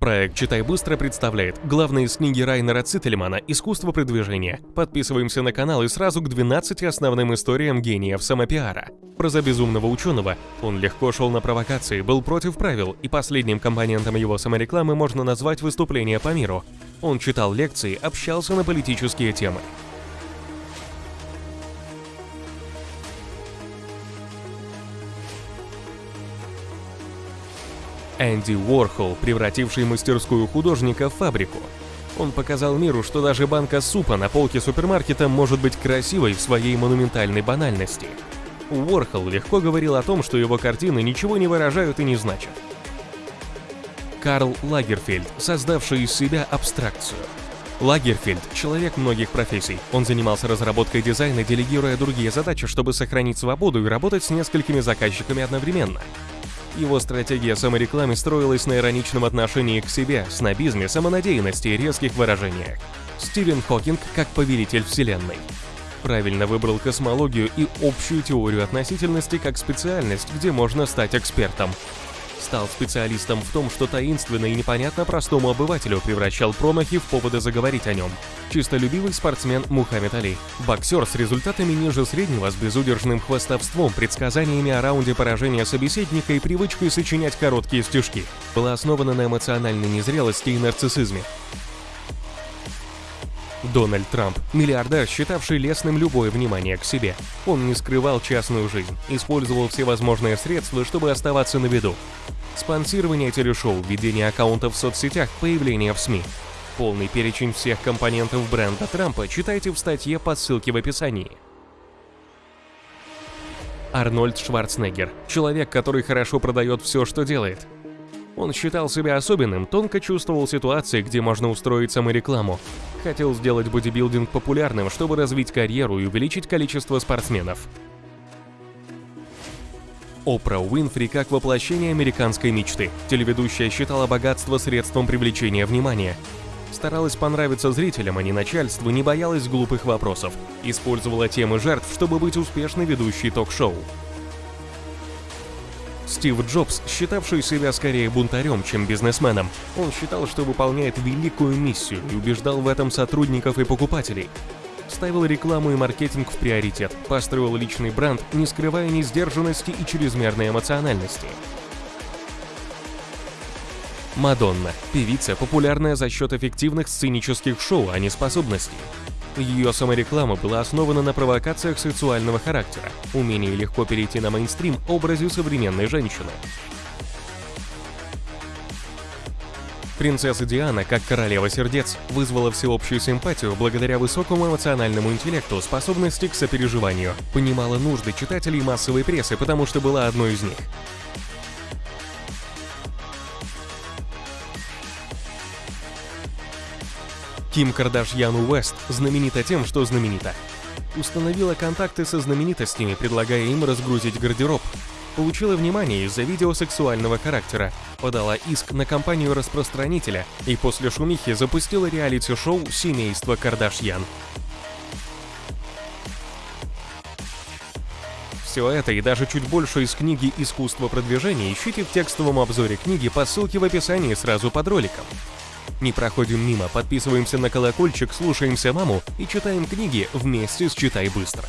Проект «Читай быстро» представляет главные из книги Райнера Циттельмана «Искусство продвижения». Подписываемся на канал и сразу к 12 основным историям гениев самопиара. Про за безумного ученого он легко шел на провокации, был против правил, и последним компонентом его саморекламы можно назвать выступление по миру. Он читал лекции, общался на политические темы. Энди Уорхол, превративший мастерскую художника в фабрику. Он показал миру, что даже банка супа на полке супермаркета может быть красивой в своей монументальной банальности. Уорхол легко говорил о том, что его картины ничего не выражают и не значат. Карл Лагерфельд, создавший из себя абстракцию. Лагерфельд – человек многих профессий. Он занимался разработкой дизайна, делегируя другие задачи, чтобы сохранить свободу и работать с несколькими заказчиками одновременно. Его стратегия саморекламы строилась на ироничном отношении к себе, снобизме, самонадеянности и резких выражениях. Стивен Хокинг как повелитель Вселенной. Правильно выбрал космологию и общую теорию относительности как специальность, где можно стать экспертом стал специалистом в том, что таинственно и непонятно простому обывателю превращал промахи в поводы заговорить о нем. Чистолюбивый спортсмен Мухаммед Али. Боксер с результатами ниже среднего, с безудержным хвастовством, предсказаниями о раунде поражения собеседника и привычкой сочинять короткие стишки. Была основана на эмоциональной незрелости и нарциссизме. Дональд Трамп – миллиардер, считавший лестным любое внимание к себе. Он не скрывал частную жизнь, использовал всевозможные средства, чтобы оставаться на виду. Спонсирование телешоу, ведение аккаунтов в соцсетях, появление в СМИ. Полный перечень всех компонентов бренда Трампа читайте в статье по ссылке в описании. Арнольд Шварценеггер – человек, который хорошо продает все, что делает. Он считал себя особенным, тонко чувствовал ситуации, где можно устроить саморекламу. Хотел сделать бодибилдинг популярным, чтобы развить карьеру и увеличить количество спортсменов. Опра Уинфри как воплощение американской мечты. Телеведущая считала богатство средством привлечения внимания. Старалась понравиться зрителям, а не начальству, не боялась глупых вопросов. Использовала темы жертв, чтобы быть успешной ведущей ток-шоу. Стив Джобс, считавший себя скорее бунтарем, чем бизнесменом, он считал, что выполняет великую миссию и убеждал в этом сотрудников и покупателей. Ставил рекламу и маркетинг в приоритет, построил личный бренд, не скрывая ни сдержанности и чрезмерной эмоциональности. Мадонна – певица, популярная за счет эффективных сценических шоу, а не способностей. Ее самореклама была основана на провокациях сексуального характера, умении легко перейти на мейнстрим образе современной женщины. Принцесса Диана, как королева сердец, вызвала всеобщую симпатию благодаря высокому эмоциональному интеллекту, способности к сопереживанию, понимала нужды читателей массовой прессы, потому что была одной из них. Ким Кардашьян Уэст знаменита тем, что знаменита. Установила контакты со знаменитостями, предлагая им разгрузить гардероб. Получила внимание из-за видео сексуального характера, подала иск на компанию-распространителя и после шумихи запустила реалити-шоу «Семейство Кардашьян». Все это и даже чуть больше из книги «Искусство продвижения» ищите в текстовом обзоре книги по ссылке в описании сразу под роликом. Не проходим мимо, подписываемся на колокольчик, слушаемся маму и читаем книги вместе с «Читай быстро».